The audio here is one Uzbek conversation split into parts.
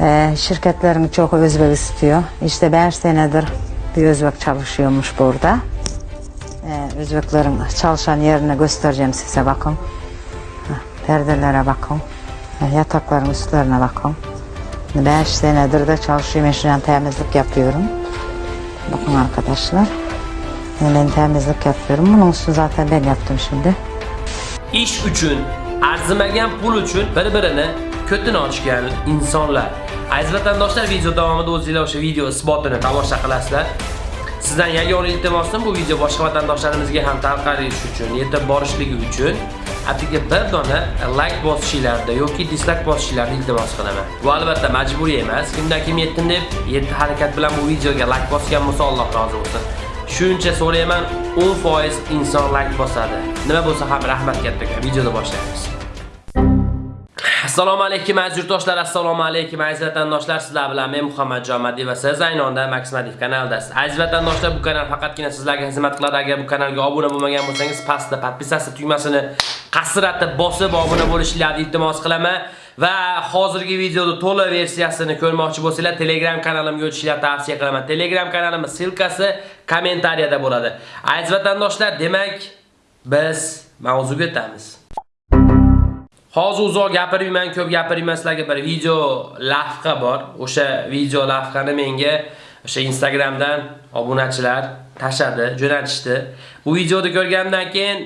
Ee, şirketlerin çok Özbek istiyor. İşte 5 senedir bir Özbek çalışıyormuş burada. Ee, Özbeklerin çalışan yerini göstereceğim size bakın. Perdelere bakın. Yatakların üstlerine bakın. 5 senedir de çalışıyorum. Eşyan temizlik yapıyorum. Bakın arkadaşlar. Ben temizlik yapıyorum. Bunun üstünü zaten ben yaptım şimdi. ish uchun arzimagan pul uchun bir birini ko'tin ochgan insonlar aziz vatandoshlar video davomida o'zingizlar o'sha video isbotini tomosha qilasizlar. Sizdan yagona iltimosim bu video boshqa vatandoshlarimizga ham tarqalishi uchun yetib borishligi uchun atigi bir dona like bosishinglarni yoki dislike bosishinglarni iltimos qilaman. Bu albatta majburiy emas. Kimdan kim yetdim deb yetti harakat bilan bu videoga like bosgan bo'lsa alloh rozi bo'lsin. Shuncha so'rayman 10% inson like bosadi. Nima bo'lsa ham rahmat kattakon videoda boshlaymiz. Assalomu alaykum aziz yurtdoshlar. Assalomu alaykum aziz vatandoshlar. Sizlar bilan men Muhammad Jomadiy va siz ayni onda madiv kanalidasiz aziz vatandoshlar bu kanal faqatgina sizlarga xizmat qiladi. Agar bu kanalga obuna bo'lmagan bo'lsangiz pastda podpisatsiya tugmasini qasratib bosib obuna bo'lishingizni iltimos qilaman. Va hozirgi videoda to'liq versiyasini ko'rmoqchi bo'lsanglar telegram kanalimga o'tishingizni tavsiya qilaman. Telegram kanalimiz silkasi kommentariyada bo'ladi. Aziz vatandoshlar demak biz mavzuga o'tamiz. Hozir uzoq gapirmayman, ko'p gapirmayman sizlarga bir video lavha bor. O'sha video lavhani menga o'sha Instagramdan obunachilar tashadi, jo'natishdi. Bu videoni ko'rgandan keyin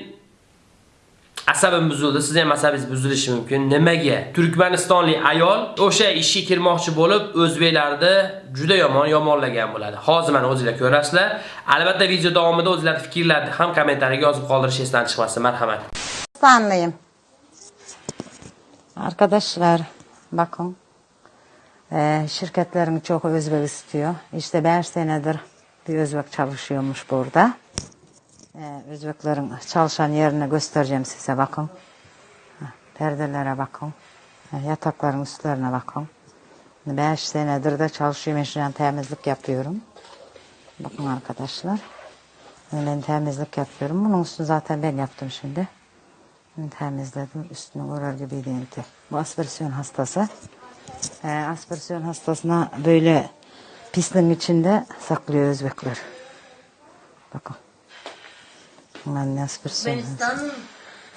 asabim buzildi. Siz ham asabingiz buzilishi mumkin. Nimaga? Turkmanistonlik ayol o'sha ishga kirmoqchi bo'lib, o'zbeklarni juda yomon yomonlagan bo'ladi. Hozir mana o'zingizlar ko'rasizlar. Albatta video davomida o'zingizlar fikrlaringizni ham kommentariyaga yozib qoldirishingizdan chiqmasin. Marhamat. Stanlıyım. Arkadaşlar bakın eee, şirketlerin çok Özbek istiyor. İşte 5 senedir bir Özbek çalışıyormuş burada. Eee, Özbeklerin çalışan yerini göstereceğim size bakın. Perdelere bakın. Yatakların üstlerine bakın. 5 senedir de çalışıyorum. Eşyan temizlik yapıyorum. Bakın arkadaşlar. Ben temizlik yapıyorum. Bunun üstünü zaten ben yaptım şimdi. Temizledim. Üstünü uğrar gibiydi enti. Bu aspirasyon hastası. Ee, aspirasyon hastasına böyle pisliğin içinde saklıyor Özbekler. Bakın. Ben ne aspirasyon.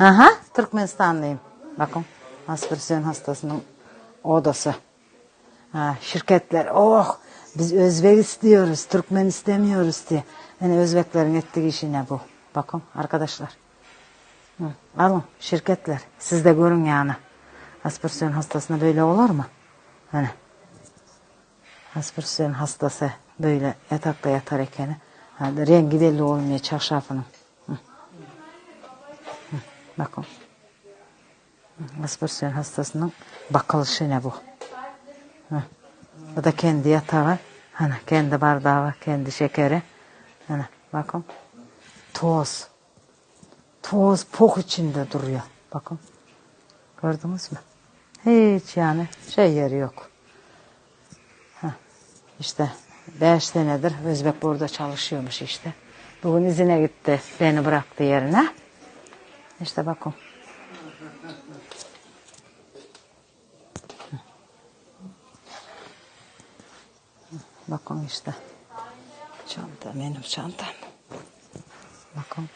Aha, Türkmenistanlıyım. Bakın, aspirasyon hastasının odası. Ha, şirketler, oh biz Özbek istiyoruz, Türkmen istemiyoruz diye. Yani Özbeklerin ettiği işi ne bu? Bakın arkadaşlar. Alın şirketler, siz de görün yani. Aspirasyon hastasına böyle olur mu? Hani. Aspirasyon hastası böyle yatakta yatar iken, hani rengi belli olmuyor çarşafının. Bakın. Aspirasyon hastasının bakılışı ne bu? Hı. Bu da kendi yatağı. Hani kendi bardağı, kendi şekeri. Hani bakın. Toz. Toz pok içinde duruyor. Bakın. Gördünüz mü? Hiç yani şey yeri yok. Heh. İşte beş senedir Özbek burada çalışıyormuş işte. Bugün izine gitti. Beni bıraktı yerine. İşte bakın. Bakın işte. Çanta benim çantam. Bakın.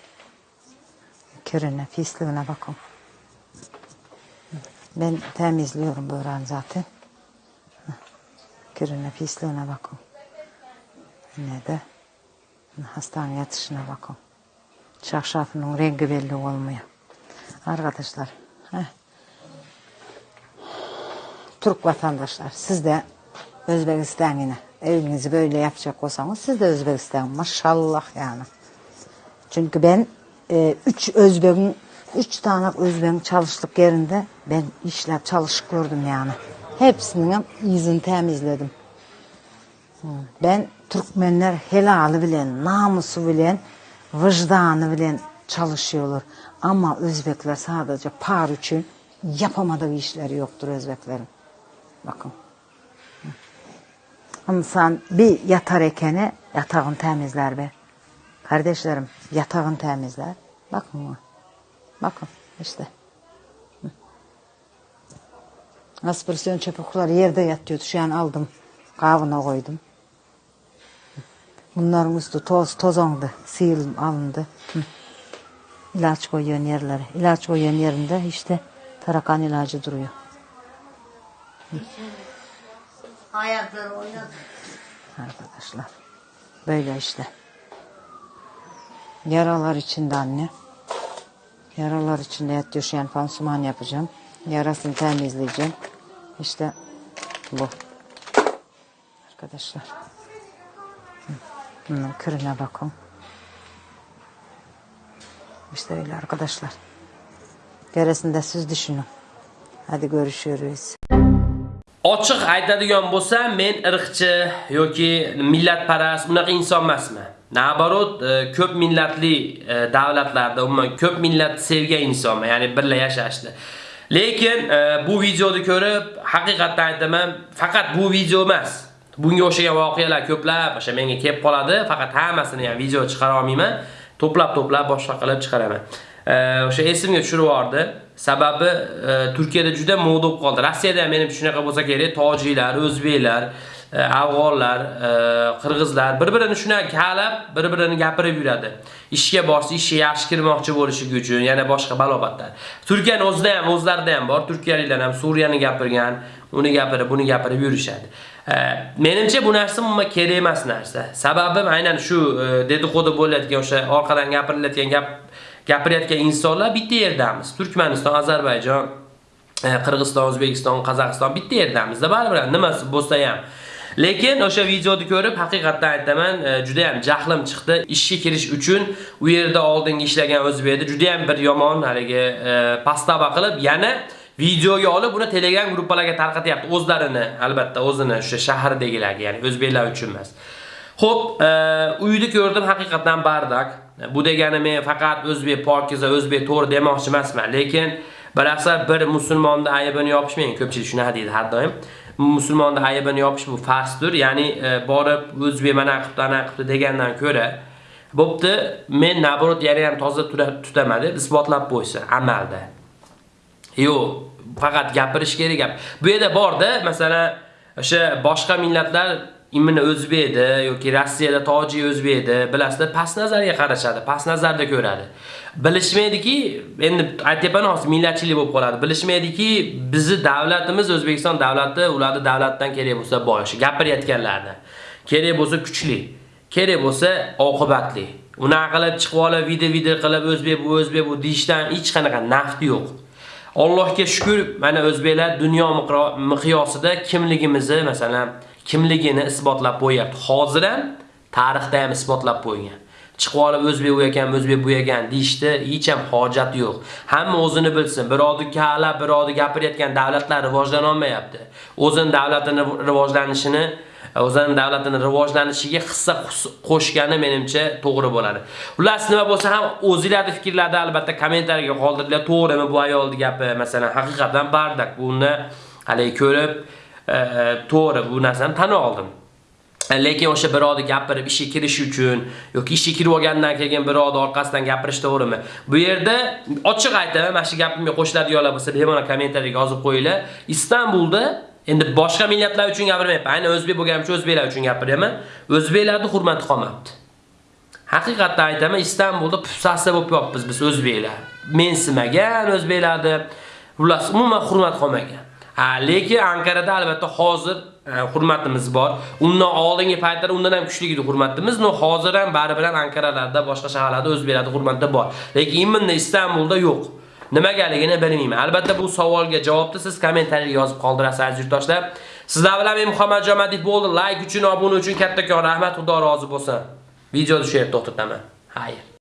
Kirine, pisliğine bakın. Ben temizliyorum böreğini zaten. Kirine, pisliğine bakın. Ne de hastane yatışına bakın. Çarşafının rengi belli olmuyor. Arkadaşlar, heh. Türk vatandaşlar, siz de Özbekistan yine evinizi böyle yapacak olsanız siz de Özbekistan maşallah yani. Çünkü ben e, üç Özbek'in üç tane Özbek'in çalıştık yerinde ben işler çalışık gördüm yani. Hepsinin yüzünü temizledim. Ben Türkmenler helali bilen, namusu bilen, vicdanı bilen çalışıyorlar. Ama Özbekler sadece par için yapamadığı işleri yoktur Özbeklerin. Bakın. İnsan bir yatar ekeni yatağını temizler be. Kardeşlerim yatağını temizler. Bakın. Bakın işte. Aspirasyon çöpükler yerde yatıyordu. Şu an aldım. Kavuna koydum. Bunların üstü toz tozondu. Sil alındı. Hı. İlaç koyuyor yerlere. İlaç koyuyor yerinde işte tarakan ilacı duruyor. Ayakları oynadı. Arkadaşlar. Böyle işte. Yaralar içinde anne. Yaralar içinde şu an pansuman yapacağım. Yarasını temizleyeceğim. İşte bu. Arkadaşlar. Bunun kırına bakın. İşte öyle arkadaşlar. Gerisinde siz düşünün. Hadi görüşürüz. Ochiq aytadigan bo'lsam, men irqchi yoki millatparast unaqa inson emasman. Nabarot, e, ko'p millatli e, davlatlarda umuman ko'p millat sevgan insonman, ya'ni birga yashashni. Lekin e, bu videoni ko'rib, haqiqatdan aytaman, faqat bu video emas. Bunga o'xshagan voqealar ko'plab o'sha menga kelib qoladi, faqat hammasini ham video chiqara olmayman. To'plab-to'plab boshqa qilib chiqaraman. O'sha esimga tushirib yubordi. Sababi e, Turkiyada juda moda bo'lib qoldi. Rossiyada ham menimcha shunaqa bo'lsa kerak, tojiklar, o'zbeklar, e, afg'onlar, e, qirg'izlar bir-birini shuna kalab, bir-birini gapirib yuradi. Ishga borsa, ishga yaxshi kirmoqchi bo'lishi uchun, yana boshqa balobatlar. Turkiyaning o'zida ham, o'zlarida ham bor. Turkiyaliklar ham Suriyani gapirgan, uni gapirib, buni gapirib yurishadi. Menimcha bu narsa umuman kerak emas narsa. Sababim aynan shu e, dedi-qo'di bo'layotgan o'sha orqadan gapirilayotgan gap gapirayotgan insonlar bitta yerdamiz. Turkmaniston, Ozarbayjon, e, Qirg'iziston, O'zbekiston, Qozog'iston bitta yerdamizda baribir nimasi bo'lsa ham. Lekin o'sha videoni ko'rib haqiqatdan aytaman, e, juda ham jahlim chiqdi. Ishga kirish uchun u yerda oldingi ishlagan o'zbekda juda ham bir yomon haligi e, pastava qilib, yana videoga olib uni Telegram gruppalarga tarqatyapti. O'zlarini, albatta o'zini o'sha shahardagilarga, ya'ni o'zbeklar uchun emas. Xo'p, e, uyni ko'rdim haqiqatan bardak. Bu degani men faqat o'zbek pokiza, o'zbek to'g'ri demoqchi emasman, lekin bilasa bir musulmonni aybini yopishmang, ko'pchilik shuna deydi har doim. Musulmonni aybini yopish bu farzdir, ya'ni e, borib o'zbek mana qilibdi, ana qilibdi degandan ko'ra bo'pti, men naborot yana ham toza tutaman deb isbotlab qo'ysa amalda. Yo'q, faqat gapirish kerak gap. Bu yerda borda, masalan, o'sha boshqa millatlar imini edi yoki Rossiyada tojik edi, bilasizlar past nazarga qarashadi, past nazarda ko'radi. Bilishmaydiki, endi aytayapman hozir millatchilik bo'lib qoladi. Bilishmaydiki, bizni davlatimiz O'zbekiston davlati ularni davlatdan kerak bo'lsa boyishi, gapirayotganlarni. Kerak bo'lsa kuchli, kerak bo'lsa oqibatli. Una qilib chiqib olib, video-video qilib o'zbek bu o'zbek bu deyishdan hech qanaqa nafti yo'q. Allohga shukr, mana o'zbeklar dunyo miqyosida kimligimizni, masalan, kimligini isbotlab qo'yapti. Hozir ham tarixda ham isbotlab qo'ygan. Chiqib olib o'zbek bu ekan, o'zbek bu ekan deyishda hech ham hojat yo'q. Hamma o'zini bilsin. Birodi kala, birodi gapirayotgan davlatlar rivojlana olmayapti. O'zini davlatini rivojlanishini o'zining davlatini rivojlanishiga hissa qo'shgani menimcha to'g'ri bo'ladi. Xullas nima bo'lsa ham o'zingizlarning fikrlaringizni albatta kommentariyaga qoldiringlar. To'g'rimi bu ayolning gapi? Masalan, haqiqatan bardak buni hali ko'rib to'g'ri bu narsani tan oldim. Lekin o'sha birovni gapirib ishga kirish uchun yoki ishga kirib olgandan keyin birovni orqasidan gapirish to'g'rimi? Bu yerda ochiq aytaman, mana shu gapimga qo'shiladiganlar bo'lsa, bemalol kommentariyaga yozib qo'yinglar. Istanbulda endi boshqa millatlar uchun gapirmayapman. aynan o'zbek bo'lganim uchun o'zbeklar uchun gapiryapman. O'zbeklarning hurmati qolmabdi. Haqiqatdan aytaman, Istanbulda pufsasi bo'lib yotibmiz biz o'zbeklar. Mensimagan o'zbeklarni, xullas umuman hurmat qolmagan. Lekin Ankarada albatta hozir e, hurmatimiz bor. Undan oldingi paytlar undan ham kuchli edi hurmatimiz. No hozir ham baribir ham Ankaralarda, boshqa shaharlarda o'zbeklarda hurmatda bor. Lekin imminda Istanbulda yo'q. Nimagaligini bilmayman. Albatta bu savolga javobni siz kommentariyga yozib qoldirasiz aziz yurtdoshlar. Sizlar bilan men Muhammad Jomadiyev bo'ldi. Like uchun, obuna uchun kattakon rahmat. Xudo rozi bo'lsin. Videoni shu yerda to'xtataman. Xayr.